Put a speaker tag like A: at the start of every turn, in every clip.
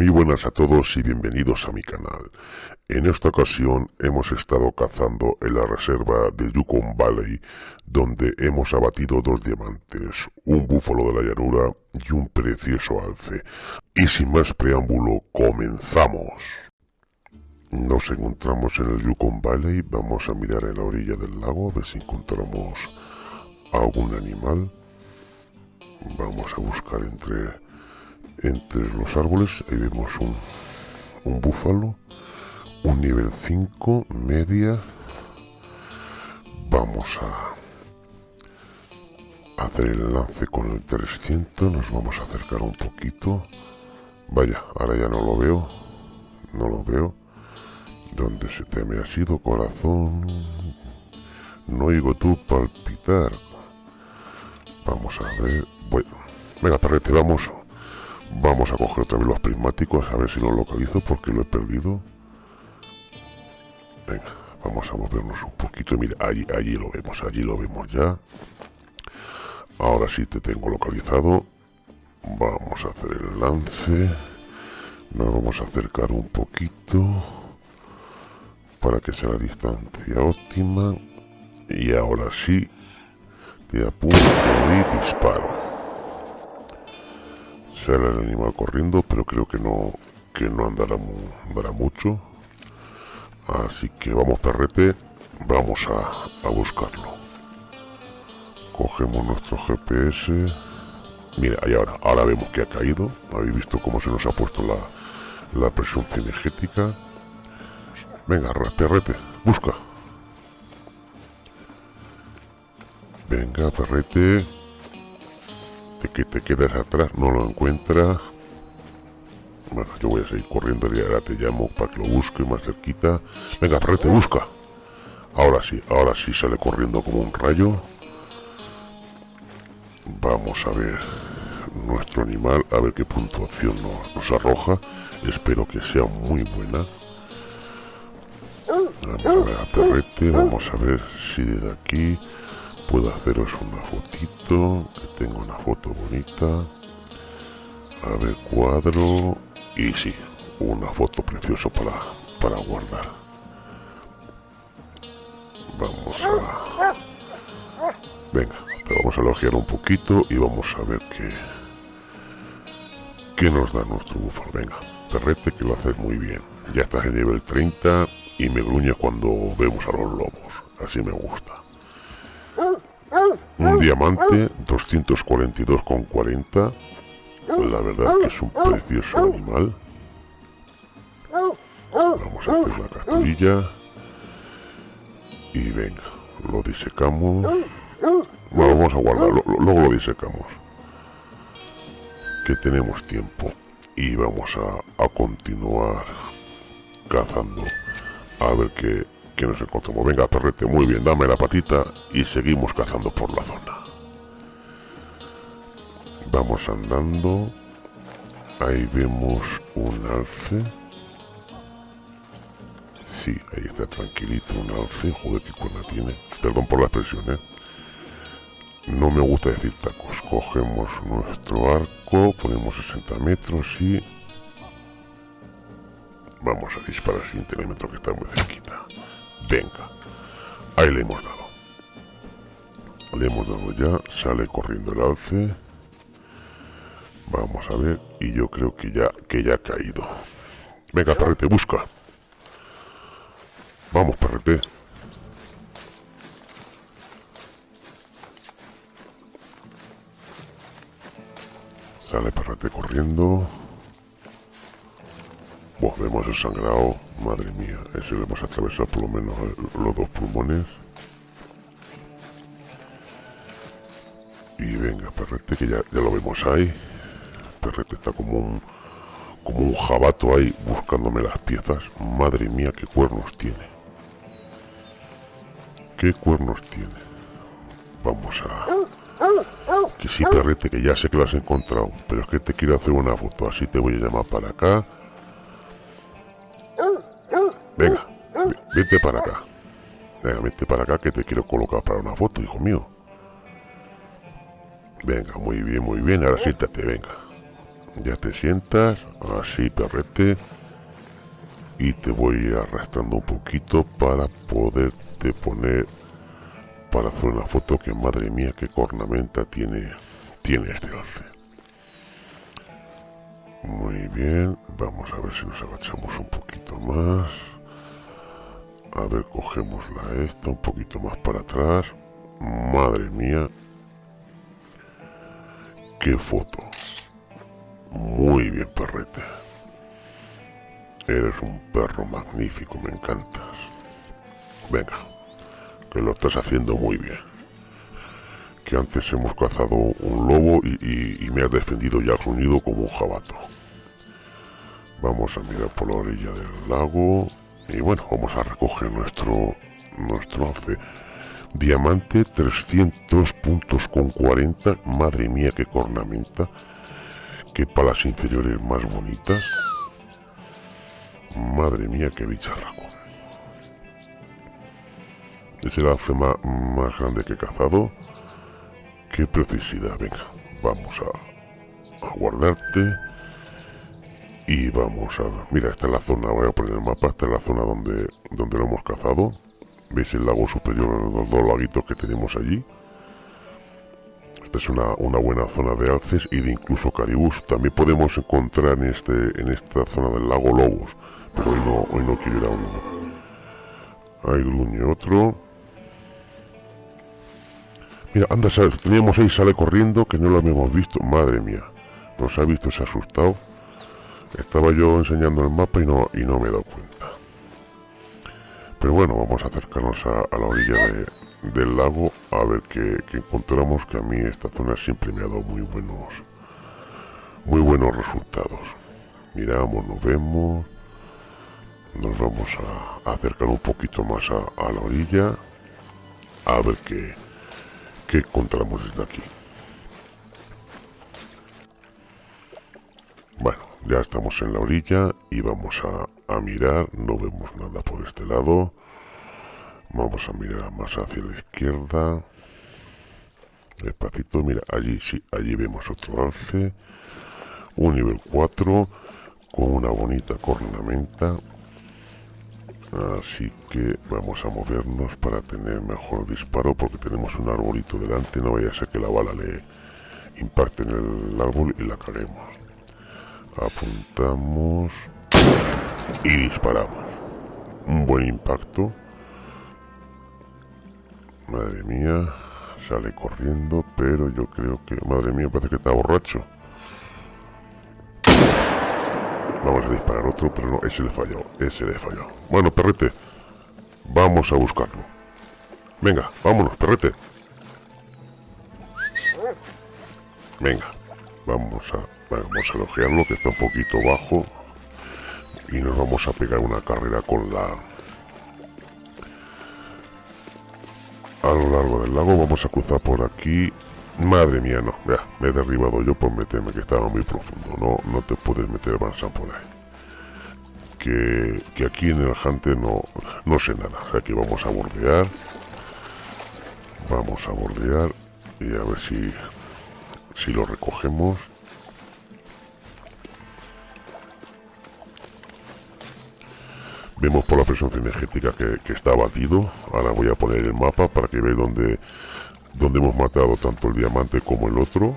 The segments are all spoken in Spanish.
A: Muy buenas a todos y bienvenidos a mi canal. En esta ocasión hemos estado cazando en la reserva de Yukon Valley, donde hemos abatido dos diamantes, un búfalo de la llanura y un precioso alce. Y sin más preámbulo, comenzamos. Nos encontramos en el Yukon Valley, vamos a mirar en la orilla del lago a ver si encontramos algún animal. Vamos a buscar entre entre los árboles ahí vemos un, un búfalo un nivel 5 media. Vamos a hacer el lance con el 300 nos vamos a acercar un poquito. Vaya ahora ya no lo veo no lo veo. Donde se te me ha sido corazón no oigo tú palpitar. Vamos a ver bueno venga perrete vamos Vamos a coger otra vez los prismáticos a ver si lo localizo porque lo he perdido. Venga, vamos a movernos un poquito. Mira, allí, allí lo vemos, allí lo vemos ya. Ahora sí te tengo localizado. Vamos a hacer el lance. Nos vamos a acercar un poquito para que sea la distancia óptima. Y ahora sí, te apunto y disparo el animal corriendo pero creo que no que no andará, andará mucho. Así que vamos perrete vamos a, a buscarlo. Cogemos nuestro gps mira ahí ahora ahora vemos que ha caído. Habéis visto cómo se nos ha puesto la, la presión cinegética. Venga perrete busca. Venga perrete que te quedas atrás, no lo encuentra. Bueno, yo voy a seguir corriendo y ahora te llamo para que lo busque más cerquita. Venga, te busca. Ahora sí, ahora sí sale corriendo como un rayo. Vamos a ver nuestro animal, a ver qué puntuación nos, arroja. Espero que sea muy buena. Vamos a ver a vamos a ver si de aquí puedo haceros una fotito que tengo una foto bonita. A ver cuadro y sí una foto preciosa para para guardar. Vamos a venga vamos a elogiar un poquito y vamos a ver qué qué nos da nuestro búfalo. Venga perrete que lo haces muy bien. Ya estás en nivel 30 y me gruña cuando vemos a los lobos. Así me gusta un diamante 242,40 la verdad que es un precioso animal. Vamos a hacer la capturilla y venga lo disecamos. Bueno, vamos a guardarlo luego lo disecamos. Que tenemos tiempo. Y vamos a, a continuar cazando. A ver qué que nos encontramos. Venga, perrete, muy bien, dame la patita y seguimos cazando por la zona. Vamos andando. Ahí vemos un alce. Sí, ahí está tranquilito un alce. Joder, qué cuerda tiene. Perdón por la expresión, ¿eh? No me gusta decir tacos. Cogemos nuestro arco, ponemos 60 metros y... Vamos a disparar sin telémetro que está muy cerquita. Venga. Ahí le hemos dado. Le hemos dado ya. Sale corriendo el alce. Vamos a ver. Y yo creo que ya, que ya ha caído. Venga, perrete, busca. Vamos, perrete. Sale perrete corriendo. Buah, vemos el sangrado, madre mía, ese le hemos atravesado por lo menos los dos pulmones. Y venga, Perrete, que ya, ya lo vemos ahí. Perrete está como un, como un jabato ahí buscándome las piezas. Madre mía, qué cuernos tiene. ¿Qué cuernos tiene? Vamos a... Que sí, perrete, que ya sé que lo has encontrado. Pero es que te quiero hacer una foto. Así te voy a llamar para acá. Para acá. Venga, vete para acá que te quiero colocar para una foto, hijo mío. Venga, muy bien, muy bien. Ahora siéntate, venga. Ya te sientas, así perrete. Y te voy arrastrando un poquito para poderte poner para hacer una foto que madre mía qué cornamenta tiene tiene este alce muy bien vamos a ver si nos agachamos un poquito más a ver cogemos la esta un poquito más para atrás. Madre mía. Qué foto. Muy bien perrete. Eres un perro magnífico me encantas venga que lo estás haciendo muy bien. Que antes hemos cazado un lobo y, me has defendido ya has como un jabato. Vamos a mirar por la orilla del lago y bueno, vamos a recoger nuestro nuestro alce. Diamante 300 puntos con 40. Madre mía, qué cornamenta. Qué palas inferiores más bonitas. Madre mía, qué bicharraco. Es el alce más, grande que cazado. Qué precisidad. Venga, vamos a, guardarte. Y vamos a... Mira, esta es la zona, voy a poner el mapa, esta es la zona donde, donde lo hemos cazado. ¿Veis el lago superior, los dos laguitos que tenemos allí? Esta es una, buena zona de alces y de incluso caribús. También podemos encontrar en, este, en esta zona del lago lobos, pero hoy no, hoy no quiero ir a otro. Mira, anda, teníamos ahí, sale corriendo, que no lo habíamos visto. Madre mía, nos ha visto, se ha asustado. Estaba yo enseñando el mapa y no, y no me he dado cuenta. Pero bueno, vamos a acercarnos a, la orilla del lago a ver qué, encontramos, que a mí esta zona siempre me ha dado muy buenos, muy buenos resultados. Miramos, nos vemos, nos vamos a, acercar un poquito más a, la orilla a ver qué que encontramos desde aquí. Ya estamos en la orilla y vamos a, mirar, no vemos nada por este lado. Vamos a mirar más hacia la izquierda. Despacito, mira, allí sí, allí vemos otro alce. Un nivel 4 con una bonita cornamenta Así que vamos a movernos para tener mejor disparo porque tenemos un arbolito delante, no vaya a ser que la bala le impacte en el árbol y la caguemos. Apuntamos y disparamos. Un buen impacto. Madre mía, sale corriendo, pero yo creo que... Madre mía, parece que está borracho. Vamos a disparar otro, pero no, ese le falló, ese le falló. Bueno, perrete, vamos a buscarlo. Venga, vámonos, perrete. Venga, vamos a, vamos a elogiarlo, que está un poquito bajo. Y nos vamos a pegar una carrera con la... A lo largo del lago, vamos a cruzar por aquí Madre mía, no, vea, me he derribado yo por meterme, que estaba muy profundo. No, no te puedes meter Bansan por ahí. Que, que, aquí en el Hunter no, no sé nada. Aquí vamos a bordear. Vamos a bordear y a ver si, si lo recogemos. Vemos por la presión energética que, está batido. Ahora voy a poner el mapa para que veáis dónde donde hemos matado tanto el diamante como el otro.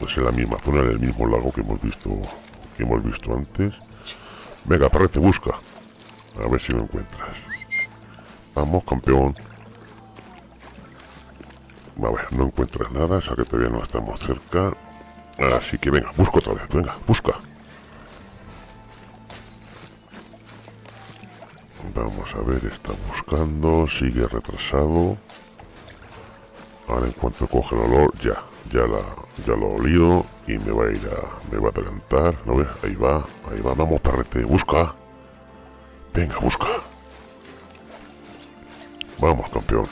A: Pues en la misma zona en el mismo lago que hemos visto que hemos visto antes. Venga parece busca. A ver si lo encuentras. Vamos campeón. A ver no encuentras nada o sea que todavía no estamos cerca. Así que venga busca otra vez. Venga busca vamos a ver está buscando sigue retrasado Ahora en cuanto coge el olor, ya, ya la, ya lo olido y me va a ir a, me va a adelantar, ¿no ves? Ahí va, ahí va, vamos perrete, busca. Venga, busca. Vamos, campeón.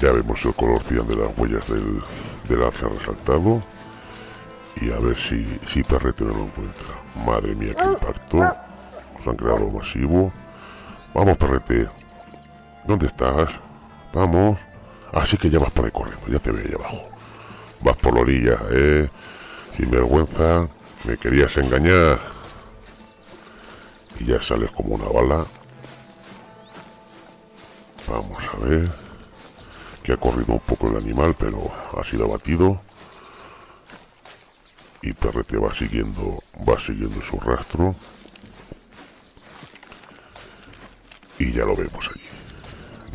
A: Ya vemos el color cian de las huellas del, del arce resaltado. Y a ver si, si perrete no lo encuentra. Madre mía, qué impacto. Creado masivo. Vamos, perrete. ¿Dónde estás? Vamos. Así que ya vas por ahí corriendo, ya te veo ahí abajo. Vas por la orilla, ¿eh? Sin vergüenza, me querías engañar. Y ya sales como una bala. Vamos a ver. Que ha corrido un poco el animal, pero ha sido abatido. Y Perrete va siguiendo, va siguiendo su rastro. Ya lo vemos allí.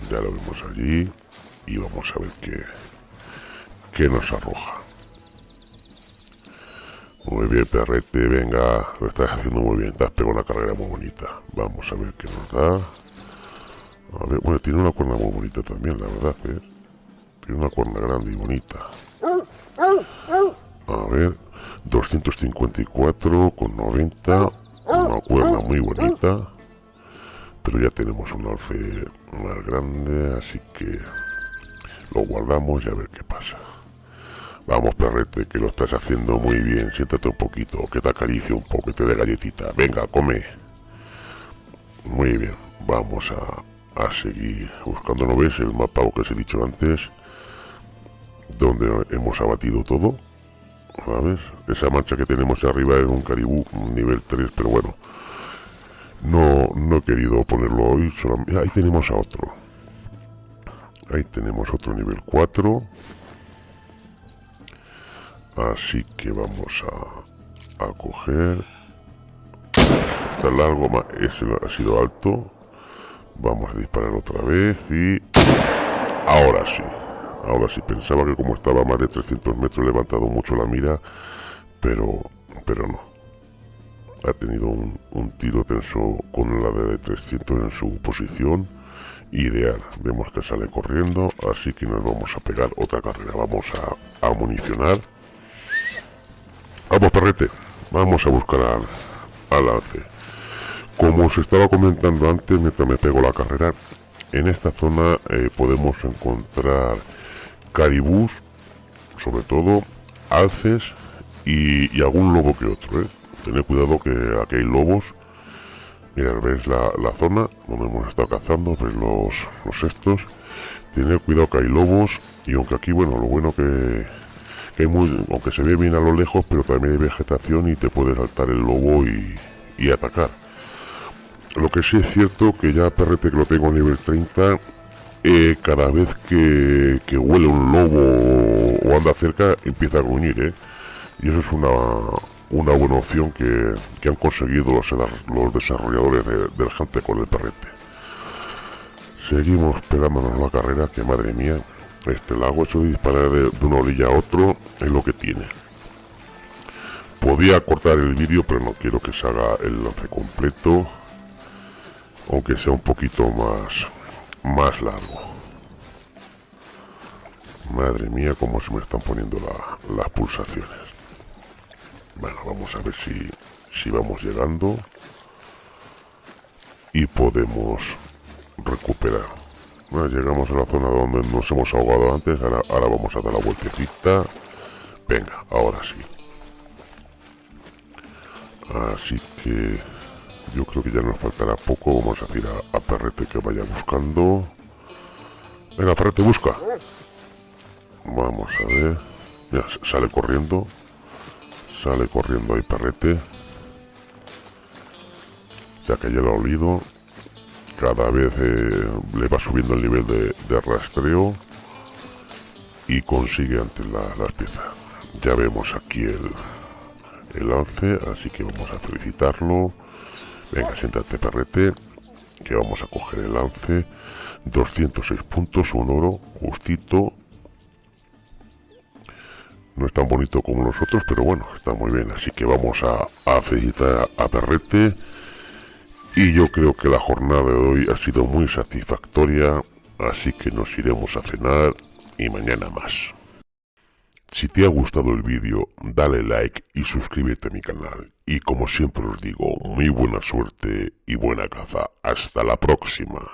A: Ya lo vemos allí. Y vamos a ver qué, qué nos arroja. Muy bien, perrete, venga, lo estás haciendo muy bien, te has pegado una carrera muy bonita. Vamos a ver qué nos da. Bueno, tiene una cuerna muy bonita también, la verdad, ¿eh? Tiene una cuerna grande y bonita. A ver, 254 con 90, una cuerna muy bonita. Pero ya tenemos un alfe más grande, así que lo guardamos y a ver qué pasa. Vamos, perrete, que lo estás haciendo muy bien. Siéntate un poquito, que te acaricie un poco, que te dé galletita. Venga, come. Muy bien, vamos a, a seguir buscando, ¿no ves? El mapa que os he dicho antes, donde hemos abatido todo. ¿Sabes? Esa mancha que tenemos arriba es un caribú nivel 3, pero bueno. No, no he querido ponerlo hoy. Ahí tenemos a otro. Ahí tenemos otro nivel 4. Así que vamos a, a coger. Está largo, ese ha sido alto. Vamos a disparar otra vez y... Ahora sí. Ahora sí, pensaba que como estaba más de 300 metros levantado mucho la mira, pero, pero no. Ha tenido un, un tiro tenso con la de 300 en su posición ideal. Vemos que sale corriendo, así que nos vamos a pegar otra carrera. Vamos a, a municionar. Vamos, perrete. Vamos a buscar al, al alce. Como os estaba comentando antes, mientras me pego la carrera, en esta zona eh, podemos encontrar caribús, sobre todo alces y, algún lobo que otro. ¿eh? Tened cuidado que aquí hay lobos. Mirad, veis la, la, zona donde hemos estado cazando, veis los, los estos. Tened cuidado que hay lobos y aunque aquí, bueno, lo bueno que que muy, aunque se ve bien a lo lejos, pero también hay vegetación y te puede saltar el lobo y, atacar. Lo que sí es cierto que ya perrete que lo tengo a nivel 30, eh, cada vez que, huele un lobo o anda cerca empieza a gruñir, ¿eh? Y eso es una, una buena opción que, han conseguido los, los desarrolladores del gente con el perrete. Seguimos pegándonos la carrera, que madre mía, este lago hecho de disparar de, una orilla a otro es lo que tiene. Podía cortar el vídeo, pero no quiero que se haga el lance completo. Aunque sea un poquito más, más largo. Madre mía, cómo se me están poniendo las pulsaciones. Bueno, vamos a ver si, si vamos llegando. Y podemos recuperar llegamos a la zona donde nos hemos ahogado antes, ahora, vamos a dar la vueltecita. Venga, ahora sí. Así que yo creo que ya nos faltará poco. Vamos a decir a, Perrete que vaya buscando. Venga, Perrete, busca. Vamos a ver. Ya, sale corriendo. Sale corriendo ahí Perrete. Ya que ya lo olido cada vez eh, le va subiendo el nivel de, rastreo y consigue antes las piezas. Ya vemos aquí el, el alce, así que vamos a felicitarlo. Venga, siéntate perrete, que vamos a coger el alce. 206 puntos, un oro, justito. No es tan bonito como los otros, pero bueno, está muy bien. Así que vamos a, a felicitar a Perrete. Y yo creo que la jornada de hoy ha sido muy satisfactoria, así que nos iremos a cenar y mañana más. Si te ha gustado el vídeo, dale like y suscríbete a mi canal. Y como siempre os digo, muy buena suerte y buena caza. Hasta la próxima.